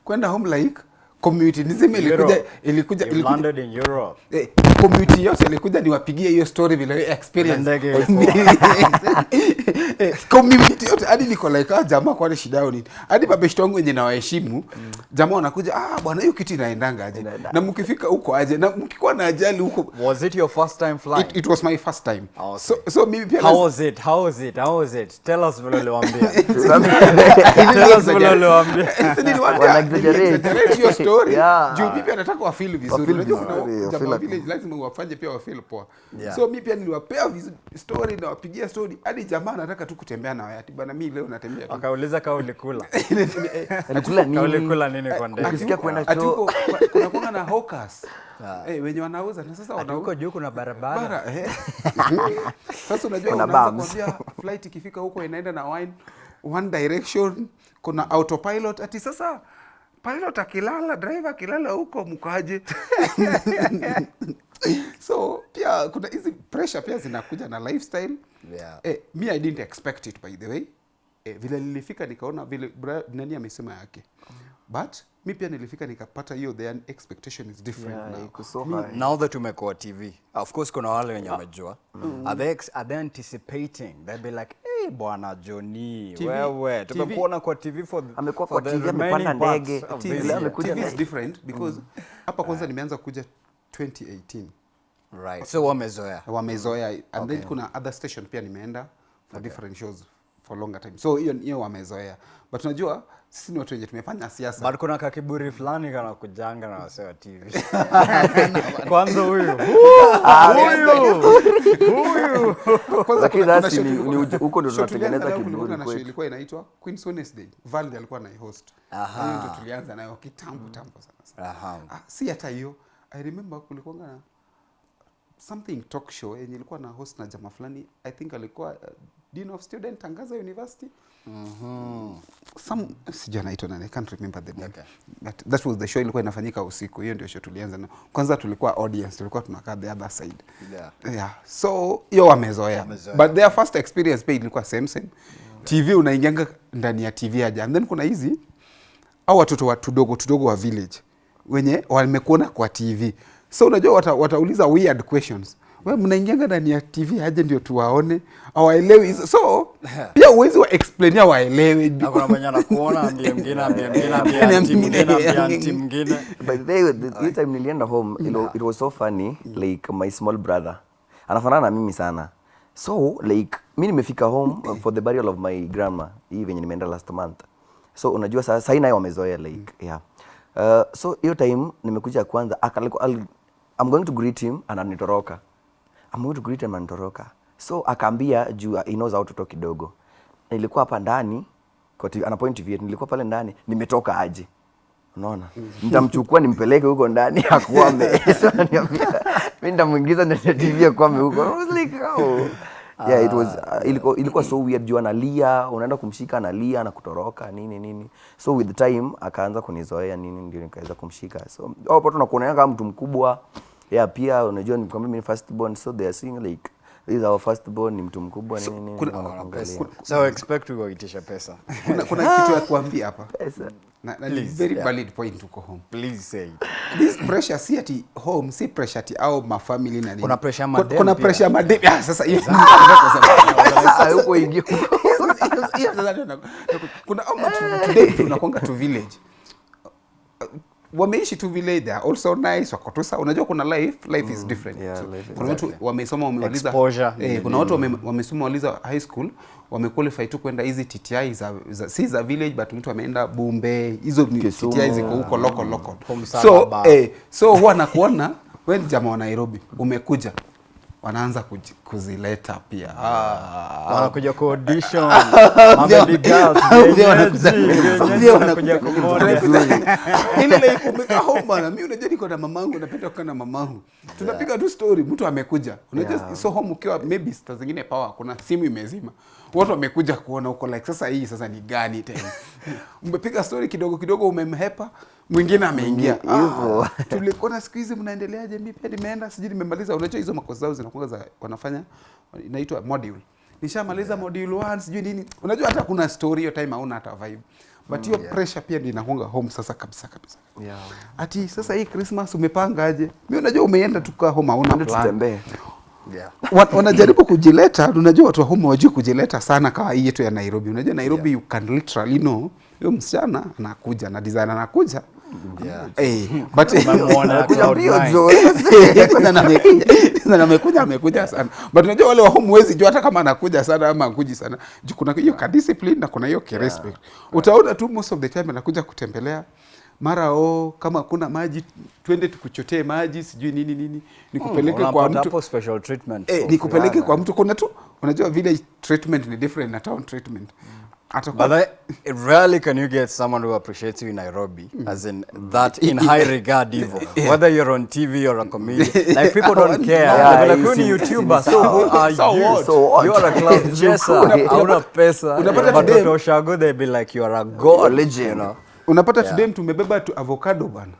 kwenda home like community. Niseme ilikuja ilikuja ilikuja landed in europe. Eh, community yote ilikuja niwapigie hiyo story vile experience. *laughs* Eh, community yote. Hadi niko like ah, jamaa kwani shida yao nini? Hadi mabeshte wangu wenye nawaheshimu mm. jamaa wanakuja ah bwana hiyo kitu inaendanga aje? Inaenda. na mkifika huko aje? Na mkikuwa na ajali huko was it your first time flying? It, it was my first time. Okay. so, so mimi pia how was it? How was it? How was it? Tell us vile uliwaambia. *laughs* Tell us vile uliwaambia. *laughs* Niliwaambia, exaggerate. hiyo story? Yeah. juu mi pia nataka wafil vizuri unajua vizuri, lazima wafanye pia wafil poa. Yeah. so mi pia niliwapea story nawapigia story. Hadi jamaa nataka tu kutembea na wayati bana mi leo natembea akauliza kaa ulikula. *laughs* Alikula Kaa nini? ulikula nini kwa ndege? Ukisikia kwenda choo. huko kuna na hawkers. Eh wenye wanauza. Na sasa huko juu kuna barabara. Bara eh. *laughs* sasa unajua Kuna unaanza kuambia flight ikifika huko inaenda na wine one direction kuna autopilot. Ati sasa pilot akilala driver akilala huko mkaje *laughs* so pia kuna hizi pressure pia zinakuja na lifestyle. Yeah. eh, me i didn't expect it by the way. Eh, vile nilifika nikaona vile nani amesema yake. But mi pia nilifika nikapata hiyo the expectation is different Yeah, now. so mm. now that umekuwa tv of course kuna wale wenye wamejua. Are they, are they anticipating? They'll be like bwana joni wewe tumekuona kwa tv for, Amekuwa kwa the TV, amepanda ndege. of TV this leo year." amekuja TV is different because hapa kwanza nimeanza kuja 2018 right. So wamezoea. Wamezoea. And then kuna other station pia nimeenda for different shows for longer time. So hiyo hiyo wamezoea. But unajua sisi ni watu wenye tumefanya siasa. But kuna kakiburi fulani kana kujanga na wasee wa tv *laughs* kwanza huyu. *laughs* Huyu. Kwanza kuna- ni- huko ndio tunatengeneza kiburi na show kwetu. ilikuwa inaitwa Queen's Wednesday. Valdi alikuwa na host. Hiyo ndio tulianza nayo kitambo tambo sana sana. Aha. ah, si hata hiyo. I remember kulikuwa na something talk show yenye ilikuwa na host na jamaa fulani. I think alikuwa uh, dean of student tangaza university. Some sijui anaitwa nani i can't remember the name. Okay. but that was the show ilikuwa inafanyika usiku hiyo ndio show tulianza na. Kwanza tulikuwa audience tulikuwa tunakaa the other side. Yeah. yeah. So hiyo wamezoea. Yeah, but their first experience pia ilikuwa same same. Mm -hmm. tv unaingianga ndani ya tv aja and then kuna hizi au watoto wa tudogo tudogo wa village wenye wamekuona kwa tv so unajua wata, watauliza weird questions we mnaingianga ndani ya tv aje ndio tuwaone awaelewi so pia uwezi wa explainia waelewe *laughs* By the way, the, time nilienda home, it, it was so funny, like my small brother. Anafanana na mimi sana. So, like, mi nimefika home for the burial of my grandma, hii venye nimeenda last month. So, unajua sa, sahi naye wamezoea, like, yeah. Uh, so, hiyo time nimekuja kwanza, akaliko, I'm going to greet him, ananitoroka. I'm going to greet him, and toroka. So, akaambia juu he knows how to talk kidogo. Nilikuwa hapa ndani, kwa TV, ana point TV nilikuwa pale ndani, nimetoka aje? Unaona? Nitamchukua nimpeleke huko ndani *laughs* akwame So *laughs* ananiambia, mi nitamwingiza ndani ya *laughs* tv akwame huko. I was like, oh. yeah, it was, uh, ilikuwa, ilikuwa so weird. Juu analia unaenda kumshika analia na kutoroka nini nini. So with time akaanza kunizoea nini ndio nikaweza kumshika. So hapo nakuonea kama mtu mkubwa yeah pia unajua nikwambia mimi first born so they are seeing like this is our first born ni mtu mkubwa nini nini kuna- wanakuangalia. so expect we waitisha pesa kuna, kuna kitu ya kuambia hapa Pesa. na, na ni Please, very yeah. valid point uko home Please say it. this pressure si ati home si pressure ati au mafamily na nini Kuna pressure Kuna- madem kuna pressure madem ah sasa hiyo Sasa huko ingia Hiyo sasa kuna ama tu- today tunakwanga tu village wameishi tu vile they are also nice wako tu sawa. Unajua kuna life life is different. yeah, so, life kuna watu wamesoma wamemaliza Exposure. eh, kuna watu wame, wamesoma waliza high school wamequalify tu kwenda hizi TTI za, za si za village but mtu ameenda Bumbe hizo. TTI ziko huko local local. So eh, so huwa nakuona wewe jamaa wa Nairobi umekuja wanaanza kuji- kuzileta pia. Ah, wanakuja ku audition. *laughs* Girls. wanakuja- ile home bana mimi unajua niko na mamangu napenda kukaa na mamangu. Tunapiga tu story mtu amekuja. Unajua Yeah. so home ukiwa maybe saa zingine power kuna simu imezima. Watu wamekuja kuona huko like sasa hii sasa ni gani tena? *laughs* Umepiga story kidogo kidogo umemhepa mwingine ameingia Hivyo. ah, tulikuona siku hizi mnaendeleaje mimi pia nimeenda sijui nimemaliza unajua hizo makosa zao zinakuwa za wanafanya inaitwa module nishamaliza module 1 sijui nini unajua hata kuna story hiyo time hauna hata vibe but hiyo mm, yeah. pressure pia ndio inakuanga home sasa kabisa kabisa Yeah. ati sasa hii Christmas umepangaje? Mimi unajua umeenda tukaa home hauna plan. tutembee. yeah. Wa- Wanajaribu *laughs* kujileta, unajua watu wa home wajui kujileta sana kama hii yetu ya Nairobi. Unajua Nairobi yeah. you can literally know huyo msichana anakuja na design anakuja. Yeah. Eh, *laughs* *laughs* na amekuja amekuja sana. But unajua wale wa home huwezi jua hata kama anakuja sana ama akuji sana. Kuna hiyo ka discipline na kuna hiyo ki respect. Utaona tu most of the time anakuja kutembelea mara o kama kuna maji twende tukuchotee maji sijui nini nini. Nikupeleke kwa mtu. special treatment eh, nikupeleke kwa mtu. Kuna tu unajua village treatment ni different na town treatment atakuwa But I, rarely can you get someone who appreciates you in Nairobi, mm. as in that in high *laughs* regard, evil. *laughs* Whether you're on TV or a comedian, like *laughs* people don't care. Yeah, yeah, like, you "Who ni YouTuber? So who are so you? So what? You are a cloud chaser. Una- Hauna pesa. But today- Dr. Oshago, they be like, you are a god. religion, You know? unapata today mtu umebeba tu avocado bana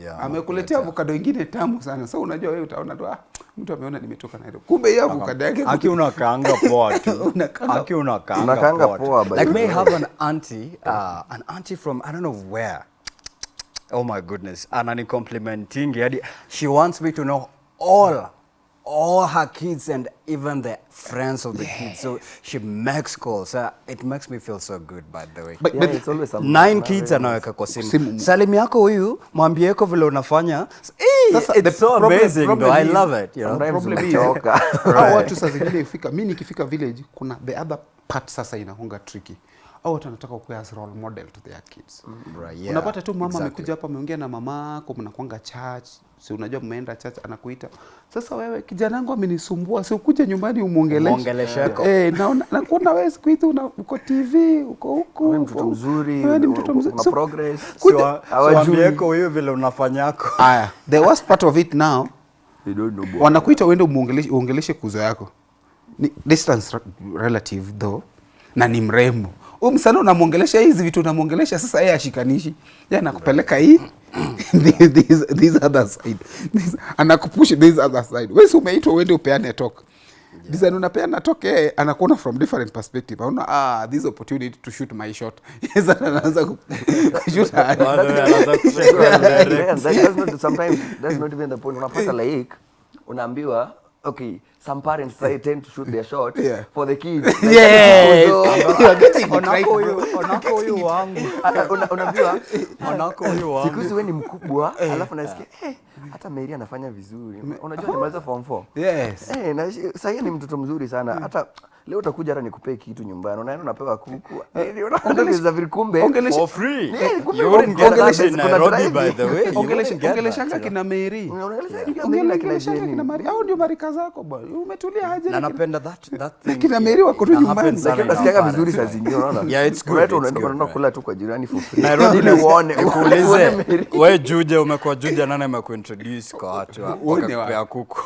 Yeah. amekuletea avocado ingine tamu sana so unajua wewe utaona tu ah, mtu ameona nimetoka Nairobi kumbe hiyo avocado yake Aki unakaanga poa tu. *laughs* Unakaanga- Aki unakaanga Unakaanga poa Like may have an auntie, uh, an auntie from I don't know where. Oh my goodness. Anani complimenting. She wants me to know all all her kids and even the friends of the kids. So she makes calls. Uh, it makes me feel so good by the way. But- Yeah, but- it's always something. Nine kids anaweka kwa simu. Simu. Salim yako huyu, mwambie yako vile unafanya. Hey, Sasa, the it's so problem- amazing problem though. I love it. You know? Problem is, right. watu saa zingine ifika mimi nikifika village kuna the other part sasa inahonga tricky au watu wanataka kuwa as role model to their kids Right, yeah, unapata tu mama exactly. amekuja hapa ameongea na mamako mnakwanga church si unajua mmeenda church anakuita sasa wewe kijana wangu amenisumbua si ukuje nyumbani umwongeleshe eh naona nakuona wewe siku hizi una uko TV uko huko Wewe mtoto mzuri, wewe ni mtoto mzuri una progress. Sio hawajui. siwaambieko huyu vile unafanyako aya the worst part of it now They don't know, Boy. wanakuita uende umuongeleshe uongeleshe kuzo yako ni distance relative though na ni mrembo huyu msanii unamwongelesha hizi vitu unamwongelesha sasa yeye ashikanishi. Yeye anakupeleka hii. *laughs* This, this, this other side. This, anakupush this other side. Wewe si umeitwa uende upeane talk. Design unapeana talk yeye anakuona from different perspective. Anaona ah this opportunity to shoot my shot. *laughs* Yes anaanza ku- kushoot *laughs* Yeah, sometimes that's not even the point. Unapata like unaambiwa okay some parents say tend to shoot their shot *laughs* Yeah. for the kids *laughs* Yes. *laughs* It right, onako huyu onako huyu wangu una- unaambiwa onako huyu siku wangu hizi we ni mkubwa alafu nasikia eh, hata Mary anafanya vizuri. Unajua nimaliza form 4 yes. Eh, na sasa ni mtoto mzuri sana. Hata leo utakuja hata nikupee kitu nyumbani. Unaenda unapewa kuku. Eh, ongeleshanga kina Mary. Unaongelesha kina kina ongeleshanga kina Mary. Au ndio marika zako bwana umetulia aje na na napenda that that thing. Kina Mary wako tu nyumbani. parents. vizuri saa zingine unaona? *laughs* Yeah, it's good, Unaenda- kula tu kwa jirani for free. Nairobi ni uone ukuulize wewe, Juja umekuwa Juja nani amekuintroduce kwa watu wakakupea kuku?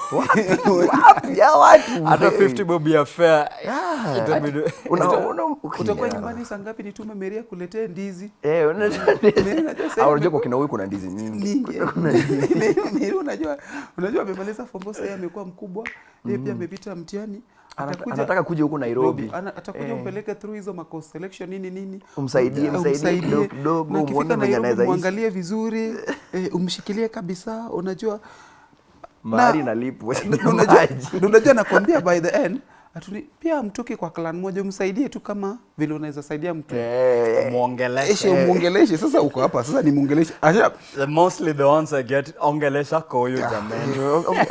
Ya *laughs* watu hata 50 bob ya fare Yeah. *laughs* utakuwa nyumbani saa ngapi nitume Maria akuletee ndizi? Eh, Ah, unajua kwa kina huyu kuna ndizi nyingi. *laughs* *laughs* Unajua unajua amemaliza form four sasa amekuwa mkubwa yeye pia amepita mtihani. Atakuja- anataka kuja huko Nairobi. Ana- atakuja Eh. umpeleke through hizo mako selection nini nini. Umsaidie, msaidie kidogo kidogo, na muone akifika anaweza muangalie vizuri eh, umshikilie kabisa unajua. Mahari nalipwa. na unajua na unajua nakwambia by the end atuni pia mtoke kwa clan moja umsaidie tu kama vile unaweza saidia mtu. Hey, muongeleshe. Eshe Muongeleshe. Sasa uko hapa sasa ni muongeleshe. Asha The mostly the ones I get ongelesha kwa huyu jamani.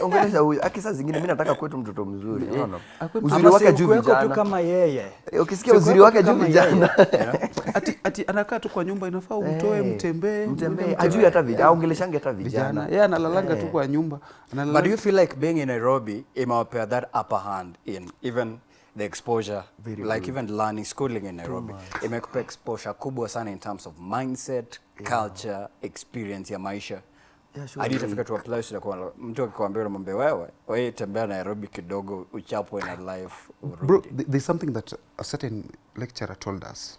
ongelesha huyu. Aki saa zingine Mimi nataka kwetu mtoto mzuri unaona? Akwe uzuri wake si juu ukuweko tu vijana. kama yeye. Eh, ukisikia uzuri wake juu vijana. *laughs* ati, ati anakaa tu kwa nyumba inafaa umtoe hey, mtembee mtembee. ajui hata vijana aongeleshange hata vijana. Yeye yeye analalanga tu kwa nyumba. But do you feel like being in Nairobi imewapea that upper hand in even the exposure Very like good. even learning schooling in Nairobi? imekupa exposure kubwa sana in terms of mindset yeah. culture experience ya maisha. Yeah, sure. hadi itafika to a place utakuwa mtu akikwambia unamwambia wewe wewe tembea Nairobi kidogo uchapwe na life urudi. Bro, there's something that a certain lecturer told us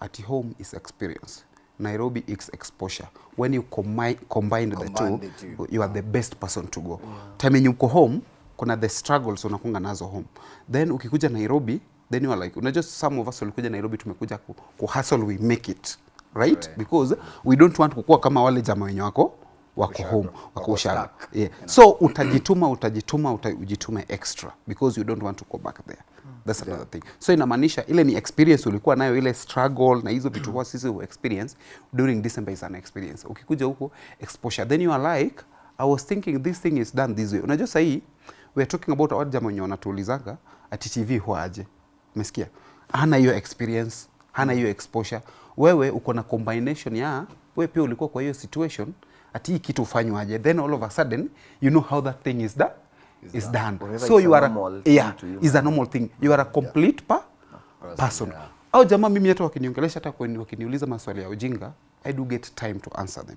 at home is experience. Nairobi is exposure. When you combine, combine the two. you, you are the best person to go. Time yenye uko home kuna the struggles unakunga nazo home. Then ukikuja nairobi then you are like unajua some of us walikuja nairobi tumekuja ku, ku hustle we make it right? Because we don't want kukua kama wale jama wenye wako wako home wako ushago yeah. so utajituma utajituma utajituma extra because you don't want to go back there. That's another thing. So inamaanisha ile ni experience ulikuwa nayo ile struggle na hizo vitu kwa sisi experience during December is an experience. Ukikuja huko exposure. Then you are like I was thinking this thing is done this way. Unajua sahii we are talking about watu jamaa wenye wanatuulizanga ati TV huaje umesikia? Hana hiyo experience hana hiyo exposure. Wewe uko na combination ya wewe pia ulikuwa kwa hiyo situation ati kitu ufanywaje then all of a sudden you know how that thing is done is done so you are a, yeah you. is a normal thing you are a complete pa person yeah. au jamaa mimi hata wakiniongelesha hata wakiniuliza maswali ya ujinga i do get time to answer them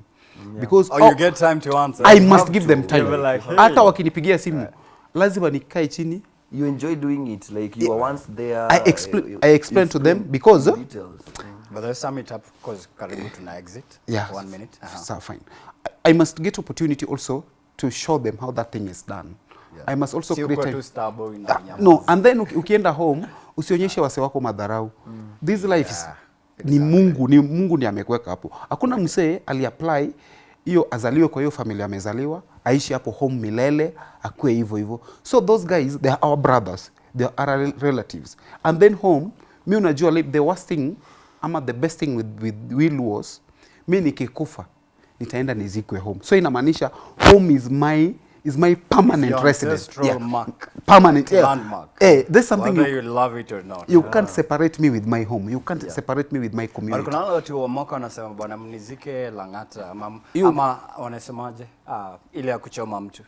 because Oh, you oh, get time to answer. I You must give to. them time like, hey. hata wakinipigia simu lazima nikae chini you enjoy doing it like you were once there I explain you- I explain to them because- details. details. But let's sum it up because karibu tuna exit. yeah One minute. Uh-huh. so fine I, I must get opportunity also to show them how that thing is done Yeah. I must also Si create a... nyamaza. no and then ukienda home usionyeshe wase wako madharau Mm. this life yeah. is, exactly. ni mungu ni mungu ndiye amekuweka hapo hakuna msee aliapply hiyo azaliwe kwa hiyo familia amezaliwa aishi hapo home milele akue hivyo hivyo so those guys they are our brothers they are our relatives and then home mi unajua the worst thing ama the best thing with, with will was mi nikikufa nitaenda nizikwe home so inamaanisha home is my is my permanent Your residence Yeah. mark. permanent yeah. Landmark. Eh, there's something Whether you, you love it or not. you yeah. can't separate me with my home you can't yeah. separate me with my community kuna wale watu wa mwaka wanasema bwana mnizike Lang'ata ama, You- ama wanasemaje? Ah, ile ya kuchoma mtu.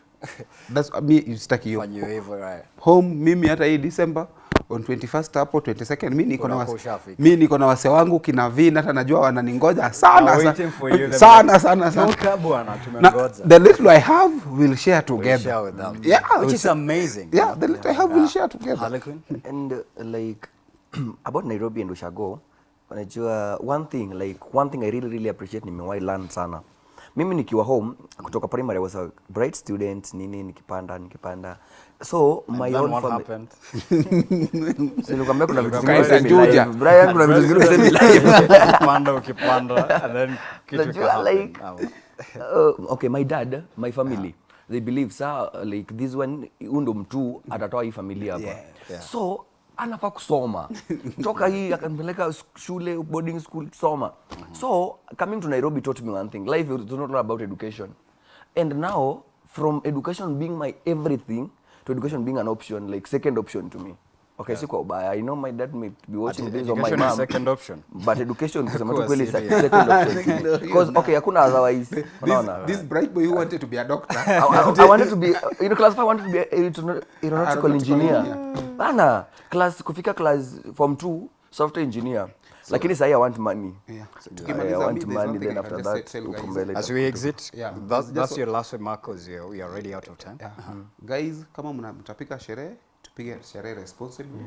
that's me sitaki hiyo you hivyo right. home mimi hata hii December on 21st hapo 22nd mimi niko na mimi wase, niko na wase wangu kina Vin hata najua wananingoja sana sana you. Sana sana sana "Toka bwana, tumengoja." the little I have we'll share We'll together share with them. yeah Which is amazing. yeah the little I have we'll share together Harlequin? and uh, like *clears throat* about Nairobi and Ushago unajua one thing like one thing I really really appreciate nimewahi learn sana mimi nikiwa home kutoka primary I was a bright student nini nikipanda nikipanda so my own family *laughs* nilikwambia kuna vitu live. Brian kuna vitu zingine usemi live. ukipanda ukipanda and then kitu ikahappen. like, uh, okay my dad my family yeah. they believe sa like this one undo mtu atatoa hii familia hapa. Yeah, yeah. so anafaa kusoma. Toka hii akanipeleka shule boarding school soma. So coming to nairobi taught me one thing. Life is not all about education. And now from education being my everything to education being an option like second option to me. Okay si kwa ubaya. I know my dad may be watching this or my education is mom second option. but education *laughs* kusema tu kweli second option because okay hakuna otherwise. This, this bright boy who wanted to be a doctor. *laughs* I, I, I wanted to be you know class 5 wanted to be a aeronautical, aeronautical engineer. Bana, class kufika class form 2 software engineer. Lakini sahi I want money. Yeah. So I, I want money then after that uko mbele. As we exit, Yeah. that, that's your last remark because we are already out of time. Yeah. Guys, kama mna- mtapika sherehe tupige sherehe responsibly.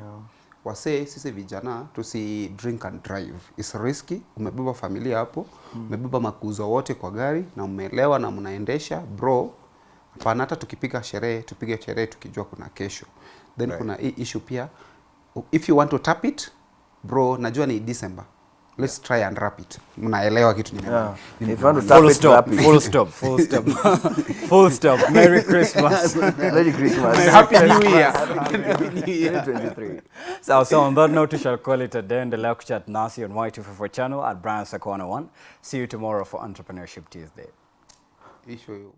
Wasee sisi vijana tusi drink and drive. It's risky. Umebeba familia hapo, umebeba makuzo wote kwa gari na umeelewa na mnaendesha bro, hapana hata tukipiga sherehe tupige sherehe tukijua kuna kesho then kuna hii issue pia if you want to tap it bro najua ni december let's try and wrap it mnaelewa kitu nimeona. Yeah. If you want to Full stop, it. full stop, full stop, full stop. *laughs* *laughs* Merry Christmas. Merry Christmas. Happy New Year. 2023. *laughs* So, so on that note, we shall call it a day. Endelea kuchat nasi on Y254 channel at Brian Sakwana 1. See you tomorrow for Entrepreneurship Tuesday. issue